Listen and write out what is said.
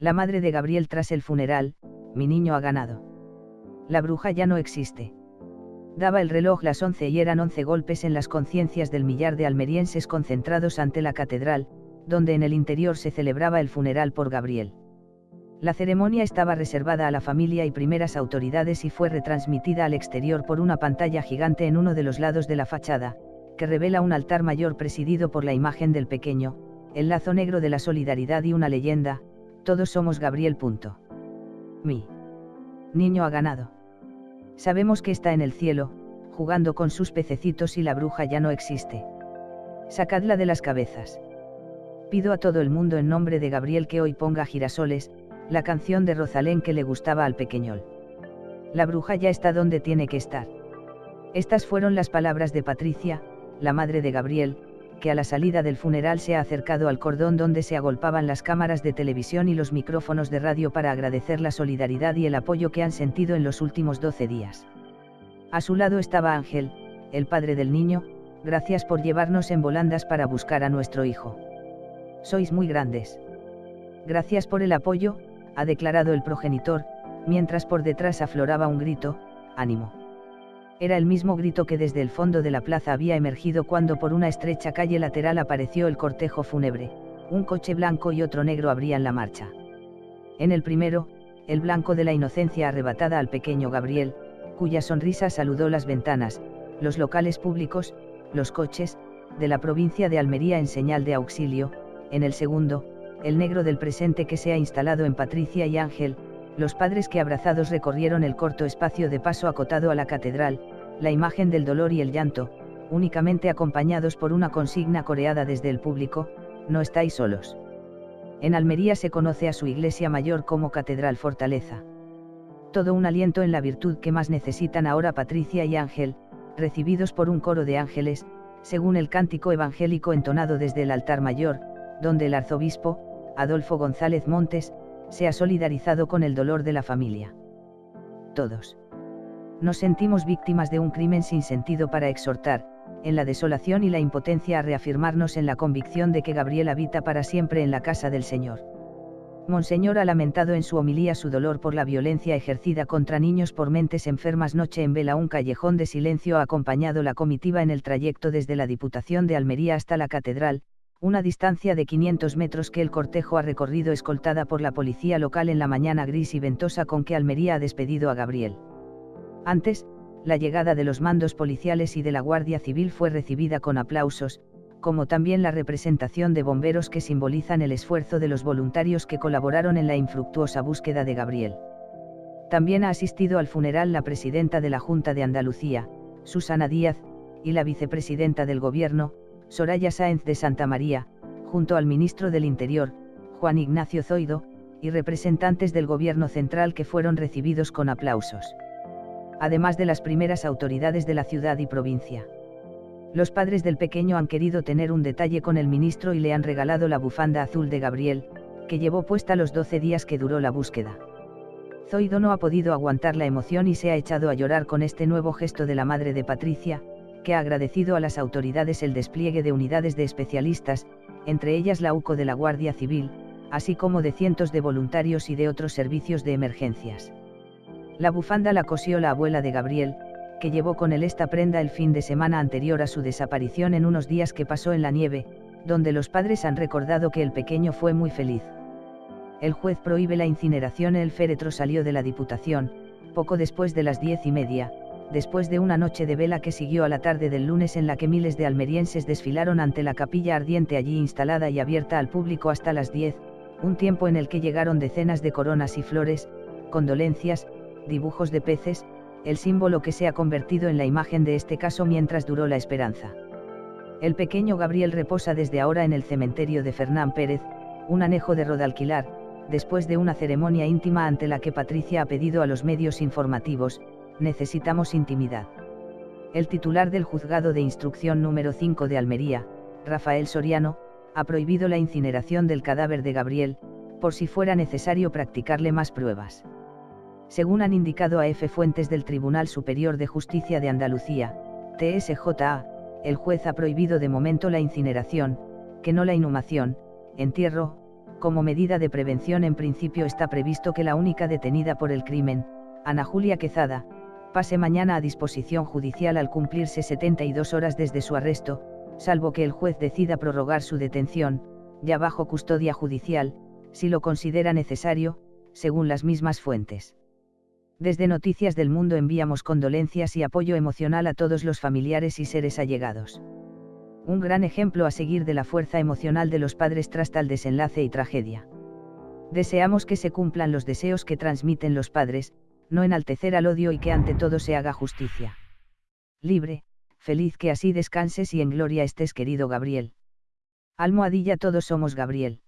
La madre de Gabriel tras el funeral, mi niño ha ganado. La bruja ya no existe. Daba el reloj las once y eran once golpes en las conciencias del millar de almerienses concentrados ante la catedral, donde en el interior se celebraba el funeral por Gabriel. La ceremonia estaba reservada a la familia y primeras autoridades y fue retransmitida al exterior por una pantalla gigante en uno de los lados de la fachada, que revela un altar mayor presidido por la imagen del pequeño, el lazo negro de la solidaridad y una leyenda, todos somos Gabriel. Mi niño ha ganado. Sabemos que está en el cielo, jugando con sus pececitos y la bruja ya no existe. Sacadla de las cabezas. Pido a todo el mundo en nombre de Gabriel que hoy ponga girasoles, la canción de Rosalén que le gustaba al pequeñol. La bruja ya está donde tiene que estar. Estas fueron las palabras de Patricia, la madre de Gabriel, que a la salida del funeral se ha acercado al cordón donde se agolpaban las cámaras de televisión y los micrófonos de radio para agradecer la solidaridad y el apoyo que han sentido en los últimos 12 días. A su lado estaba Ángel, el padre del niño, gracias por llevarnos en volandas para buscar a nuestro hijo. Sois muy grandes. Gracias por el apoyo, ha declarado el progenitor, mientras por detrás afloraba un grito, ánimo. Era el mismo grito que desde el fondo de la plaza había emergido cuando por una estrecha calle lateral apareció el cortejo fúnebre, un coche blanco y otro negro abrían la marcha. En el primero, el blanco de la inocencia arrebatada al pequeño Gabriel, cuya sonrisa saludó las ventanas, los locales públicos, los coches, de la provincia de Almería en señal de auxilio, en el segundo, el negro del presente que se ha instalado en Patricia y Ángel, los padres que abrazados recorrieron el corto espacio de paso acotado a la catedral, la imagen del dolor y el llanto, únicamente acompañados por una consigna coreada desde el público, no estáis solos. En Almería se conoce a su iglesia mayor como Catedral Fortaleza. Todo un aliento en la virtud que más necesitan ahora Patricia y Ángel, recibidos por un coro de ángeles, según el cántico evangélico entonado desde el altar mayor, donde el arzobispo, Adolfo González Montes, se ha solidarizado con el dolor de la familia. Todos. Nos sentimos víctimas de un crimen sin sentido para exhortar, en la desolación y la impotencia a reafirmarnos en la convicción de que Gabriel habita para siempre en la casa del Señor. Monseñor ha lamentado en su homilía su dolor por la violencia ejercida contra niños por mentes enfermas noche en vela un callejón de silencio ha acompañado la comitiva en el trayecto desde la Diputación de Almería hasta la Catedral, una distancia de 500 metros que el cortejo ha recorrido escoltada por la policía local en la mañana gris y ventosa con que Almería ha despedido a Gabriel. Antes, la llegada de los mandos policiales y de la Guardia Civil fue recibida con aplausos, como también la representación de bomberos que simbolizan el esfuerzo de los voluntarios que colaboraron en la infructuosa búsqueda de Gabriel. También ha asistido al funeral la presidenta de la Junta de Andalucía, Susana Díaz, y la vicepresidenta del Gobierno, Soraya Sáenz de Santa María, junto al ministro del Interior, Juan Ignacio Zoido, y representantes del gobierno central que fueron recibidos con aplausos. Además de las primeras autoridades de la ciudad y provincia. Los padres del pequeño han querido tener un detalle con el ministro y le han regalado la bufanda azul de Gabriel, que llevó puesta los 12 días que duró la búsqueda. Zoido no ha podido aguantar la emoción y se ha echado a llorar con este nuevo gesto de la madre de Patricia, que ha agradecido a las autoridades el despliegue de unidades de especialistas, entre ellas la UCO de la Guardia Civil, así como de cientos de voluntarios y de otros servicios de emergencias. La bufanda la cosió la abuela de Gabriel, que llevó con él esta prenda el fin de semana anterior a su desaparición en unos días que pasó en la nieve, donde los padres han recordado que el pequeño fue muy feliz. El juez prohíbe la incineración. El féretro salió de la Diputación, poco después de las diez y media, después de una noche de vela que siguió a la tarde del lunes en la que miles de almerienses desfilaron ante la capilla ardiente allí instalada y abierta al público hasta las 10, un tiempo en el que llegaron decenas de coronas y flores, condolencias, dibujos de peces, el símbolo que se ha convertido en la imagen de este caso mientras duró la esperanza. El pequeño Gabriel reposa desde ahora en el cementerio de Fernán Pérez, un anejo de Rodalquilar, después de una ceremonia íntima ante la que Patricia ha pedido a los medios informativos, necesitamos intimidad. El titular del juzgado de instrucción número 5 de Almería, Rafael Soriano, ha prohibido la incineración del cadáver de Gabriel, por si fuera necesario practicarle más pruebas. Según han indicado a F. Fuentes del Tribunal Superior de Justicia de Andalucía, TSJA, el juez ha prohibido de momento la incineración, que no la inhumación, entierro, como medida de prevención en principio está previsto que la única detenida por el crimen, Ana Julia Quezada, pase mañana a disposición judicial al cumplirse 72 horas desde su arresto, salvo que el juez decida prorrogar su detención, ya bajo custodia judicial, si lo considera necesario, según las mismas fuentes. Desde Noticias del Mundo enviamos condolencias y apoyo emocional a todos los familiares y seres allegados. Un gran ejemplo a seguir de la fuerza emocional de los padres tras tal desenlace y tragedia. Deseamos que se cumplan los deseos que transmiten los padres, no enaltecer al odio y que ante todo se haga justicia. Libre, feliz que así descanses y en gloria estés querido Gabriel. Almohadilla todos somos Gabriel.